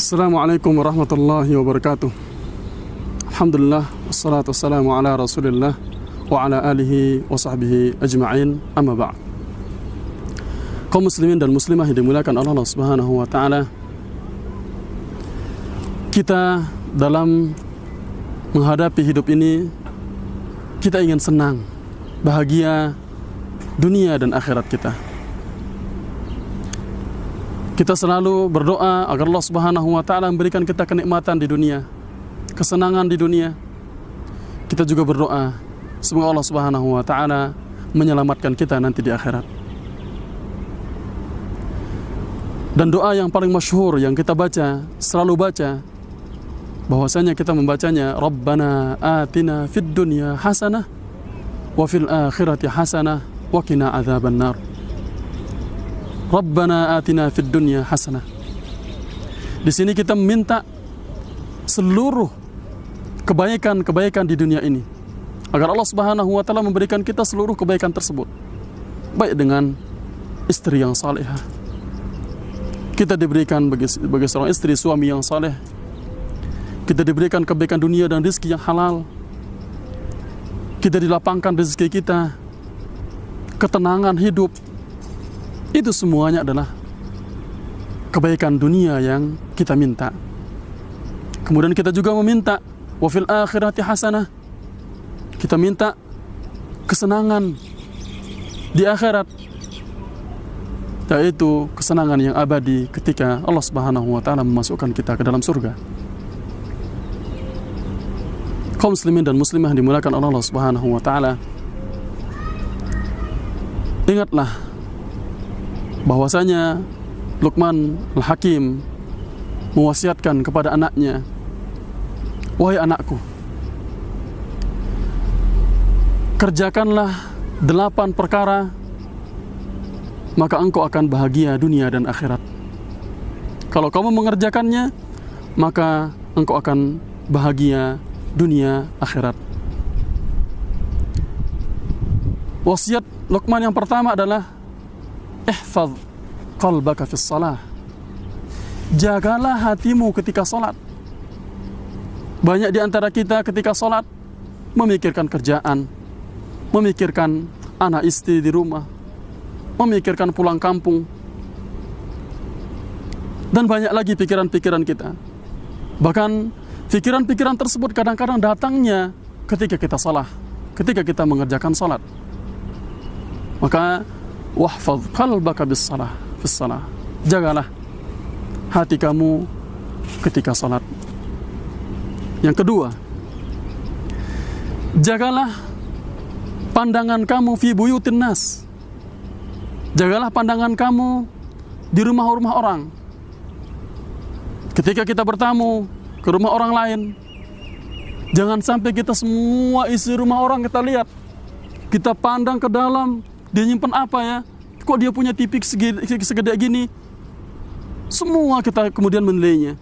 Assalamualaikum warahmatullahi wabarakatuh. Alhamdulillah Wassalatu wassalamu ala rasulillah Wa ala alihi wa sahbihi ajma'in Amma ba'd. Kaum muslimin dan muslimah yang dimuliakan Allah subhanahu wa ta'ala Kita dalam menghadapi hidup ini Kita ingin senang Bahagia Dunia dan akhirat kita kita selalu berdoa agar Allah Subhanahu wa taala memberikan kita kenikmatan di dunia, kesenangan di dunia. Kita juga berdoa semoga Allah Subhanahu wa taala menyelamatkan kita nanti di akhirat. Dan doa yang paling masyhur yang kita baca, selalu baca bahwasanya kita membacanya Rabbana atina fid dunya hasanah wa fil akhirati hasanah wa qina adzabannar. Rabbana atina fid dunya hasanah. Di sini kita meminta seluruh kebaikan-kebaikan di dunia ini agar Allah Subhanahu wa taala memberikan kita seluruh kebaikan tersebut. Baik dengan istri yang salehah. Kita diberikan bagi, bagi seorang istri suami yang saleh. Kita diberikan kebaikan dunia dan rezeki yang halal. Kita dilapangkan rezeki kita. Ketenangan hidup, itu semuanya adalah kebaikan dunia yang kita minta. Kemudian kita juga meminta wafil akhirati hasanah. Kita minta kesenangan di akhirat yaitu kesenangan yang abadi ketika Allah Subhanahu wa taala memasukkan kita ke dalam surga. Kaum muslimin dan muslimah dimulakan oleh Allah Subhanahu wa taala. Ingatlah bahwasanya Luqman Al-Hakim mewasiatkan kepada anaknya Wahai anakku Kerjakanlah delapan perkara Maka engkau akan bahagia dunia dan akhirat. Kalau kamu mengerjakannya Maka engkau akan bahagia dunia akhirat. Wasiat Luqman yang pertama adalah ihfaz qalbaka fi salah jagalah hatimu ketika salat banyak di antara kita ketika salat memikirkan kerjaan memikirkan anak istri di rumah memikirkan pulang kampung. Dan banyak lagi pikiran-pikiran kita. Bahkan pikiran-pikiran tersebut kadang-kadang datangnya ketika kita salah ketika kita mengerjakan salat maka wahfaz qalbaka bis salah bis salah. Jagalah hati kamu ketika salat. Yang kedua jagalah pandangan kamu fi buyutin nas. Jagalah pandangan kamu di rumah-rumah orang. Ketika kita bertamu ke rumah orang lain jangan sampai kita semua isi rumah orang kita lihat. Kita pandang ke dalam dia nyimpen apa ya? Kok dia punya TV segede, segede gini? Semua kita kemudian menilainya.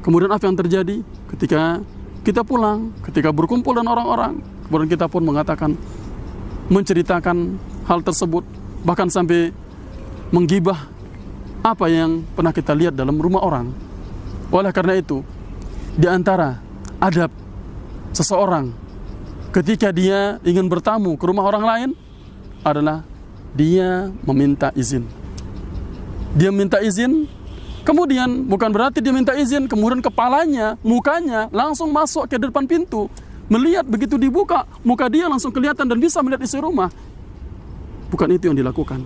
Kemudian apa yang terjadi ketika kita pulang, ketika berkumpul dengan orang-orang, kemudian kita pun mengatakan, menceritakan hal tersebut, bahkan sampai menggibah apa yang pernah kita lihat dalam rumah orang. Oleh karena itu, di antara adab seseorang ketika dia ingin bertamu ke rumah orang lain, adalah dia meminta izin. Dia minta izin, kemudian bukan berarti dia minta izin, kemudian kepalanya, mukanya langsung masuk ke depan pintu. Melihat begitu dibuka, muka dia langsung kelihatan dan bisa melihat isi rumah. Bukan itu yang dilakukan.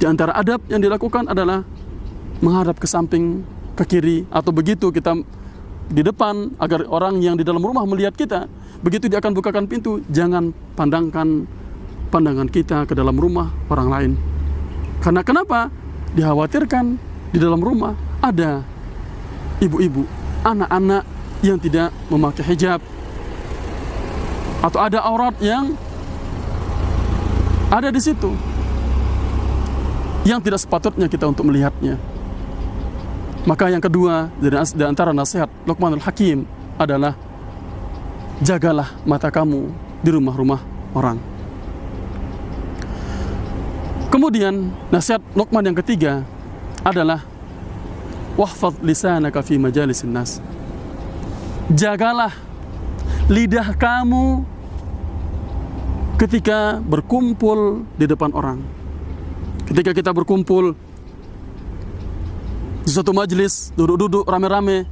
Di antara adab yang dilakukan adalah menghadap ke samping, ke kiri, atau begitu kita di depan agar orang yang di dalam rumah melihat kita. Begitu dia akan bukakan pintu, jangan pandangkan pandangan kita ke dalam rumah orang lain. Karena kenapa? Dikhawatirkan di dalam rumah ada ibu-ibu, anak-anak yang tidak memakai hijab atau ada aurat yang ada di situ yang tidak sepatutnya kita untuk melihatnya. Maka yang kedua dari antara nasihat Luqmanul Hakim adalah jagalah mata kamu di rumah-rumah orang. Kemudian nasihat Luqman yang ketiga adalah wahfaz lisanaka fi majalisin nas. Jagalah lidah kamu ketika berkumpul di depan orang. Ketika kita berkumpul di suatu majelis, duduk-duduk rame-rame,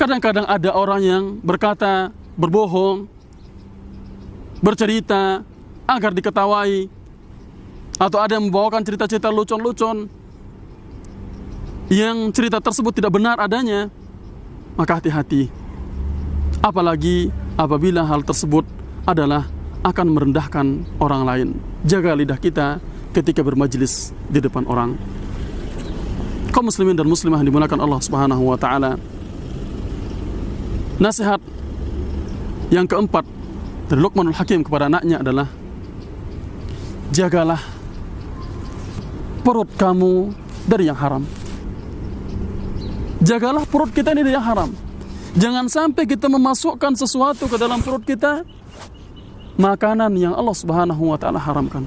kadang-kadang ada orang yang berkata, berbohong, bercerita agar diketawai, atau ada yang membawakan cerita-cerita lucon-lucon yang cerita tersebut tidak benar adanya, maka hati-hati. Apalagi apabila hal tersebut adalah akan merendahkan orang lain. Jaga lidah kita ketika bermajlis di depan orang kaum muslimin dan muslimah yang dimuliakan Allah Subhanahu wa taala. Nasihat yang keempat dari Luqmanul Hakim kepada anaknya adalah jagalah perut kamu dari yang haram. Jagalah perut kita ini dari yang haram. Jangan sampai kita memasukkan sesuatu ke dalam perut kita makanan yang Allah Subhanahu wa taala haramkan.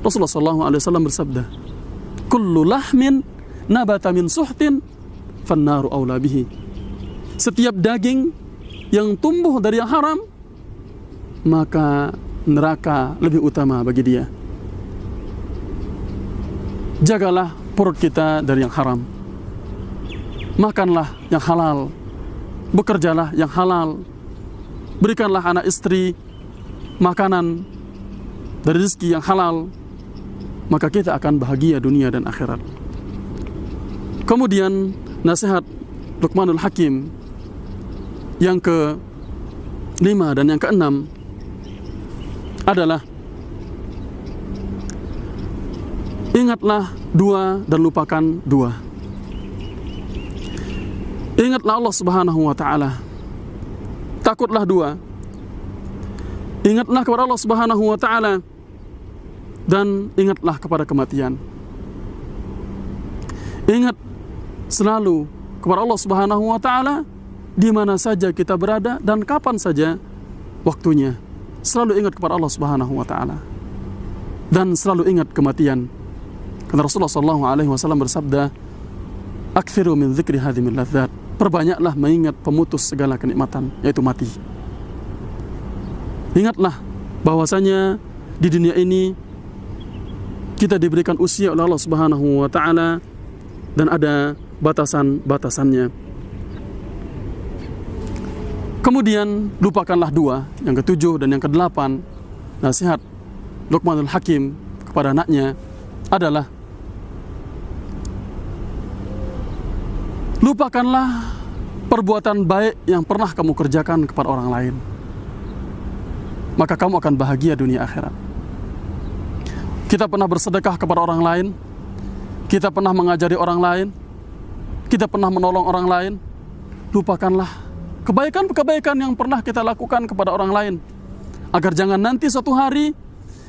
Rasulullah wasallam bersabda, "Kullu lahmin nabata min suhtin fannaru aula bihi. Setiap daging yang tumbuh dari yang haram maka neraka lebih utama bagi dia. Jagalah perut kita dari yang haram. Makanlah yang halal. Bekerjalah yang halal. Berikanlah anak istri makanan dari rezeki yang halal. Maka kita akan bahagia dunia dan akhirat. Kemudian nasihat Luqmanul Hakim yang ke lima dan yang keenam adalah ingatlah dua dan lupakan dua. Ingatlah Allah Subhanahu wa taala. Takutlah dua. Ingatlah kepada Allah Subhanahu wa taala dan ingatlah kepada kematian. Ingat selalu kepada Allah Subhanahu wa taala di mana saja kita berada dan kapan saja waktunya. Selalu ingat kepada Allah Subhanahu wa taala. Dan selalu ingat kematian. Karena Rasulullah sallallahu alaihi wasallam bersabda, "Aktsiru min dzikri hadhimil ladzat." Perbanyaklah mengingat pemutus segala kenikmatan, yaitu mati. Ingatlah bahwasanya di dunia ini kita diberikan usia oleh Allah Subhanahu wa taala dan ada batasan-batasannya. Kemudian lupakanlah dua, yang ketujuh dan yang kedelapan. Nasihat Luqmanul Hakim kepada anaknya adalah lupakanlah perbuatan baik yang pernah kamu kerjakan kepada orang lain. Maka kamu akan bahagia dunia akhirat. Kita pernah bersedekah kepada orang lain, kita pernah mengajari orang lain, kita pernah menolong orang lain, lupakanlah kebaikan-kebaikan yang pernah kita lakukan kepada orang lain. Agar jangan nanti suatu hari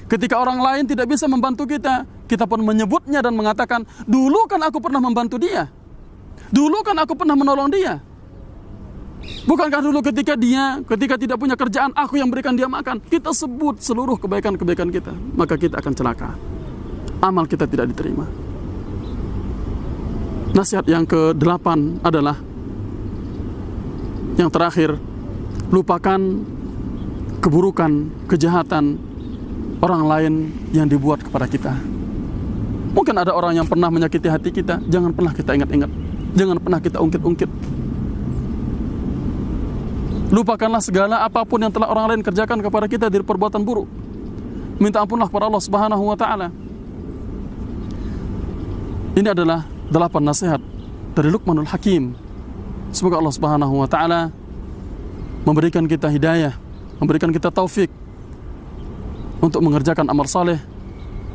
ketika orang lain tidak bisa membantu kita, kita pun menyebutnya dan mengatakan, dulu kan aku pernah membantu dia. Dulu kan aku pernah menolong dia. Bukankah dulu ketika dia, ketika tidak punya kerjaan, aku yang berikan dia makan. Kita sebut seluruh kebaikan-kebaikan kita. Maka kita akan celaka. Amal kita tidak diterima. Nasihat yang ke-8 adalah yang terakhir, lupakan keburukan, kejahatan orang lain yang dibuat kepada kita. Mungkin ada orang yang pernah menyakiti hati kita, jangan pernah kita ingat-ingat. Jangan pernah kita ungkit-ungkit. Lupakanlah segala apa pun yang telah orang lain kerjakan kepada kita dari perbuatan buruk. Minta ampunlah kepada Allah Subhanahu wa taala. Ini adalah delapan nasihat dari Luqmanul Hakim. Semoga Allah Subhanahu wa taala memberikan kita hidayah, memberikan kita taufik untuk mengerjakan amal saleh,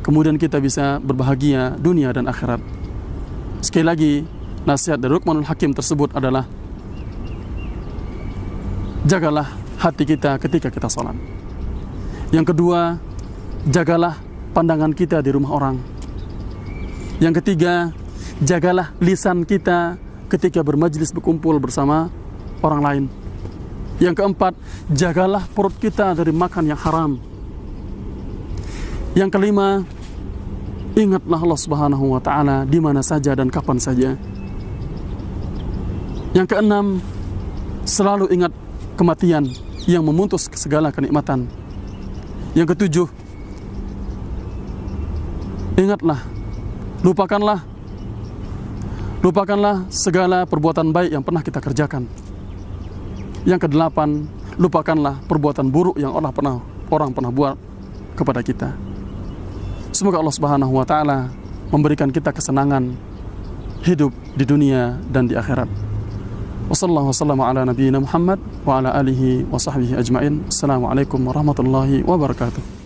kemudian kita bisa berbahagia dunia dan akhirat. Sekali lagi, nasihat dari Luqmanul Hakim tersebut adalah jagalah hati kita ketika kita sholat. Yang kedua, jagalah pandangan kita di rumah orang. Yang ketiga, jagalah lisan kita ketika bermajlis berkumpul bersama orang lain. Yang keempat, jagalah perut kita dari makan yang haram. Yang kelima, ingatlah Allah Subhanahu wa taala di mana saja dan kapan saja. Yang keenam, selalu ingat kematian yang memutus segala kenikmatan. Yang ketujuh, ingatlah, lupakanlah, lupakanlah segala perbuatan baik yang pernah kita kerjakan. Yang kedelapan, lupakanlah perbuatan buruk yang orang pernah orang pernah buat kepada kita. Semoga Allah Subhanahu wa taala memberikan kita kesenangan hidup di dunia dan di akhirat. Wassallallahu wasallam ala nabiyyina Muhammad wa ala alihi wa sahbihi ajmain. Assalamualaikum warahmatullahi wabarakatuh.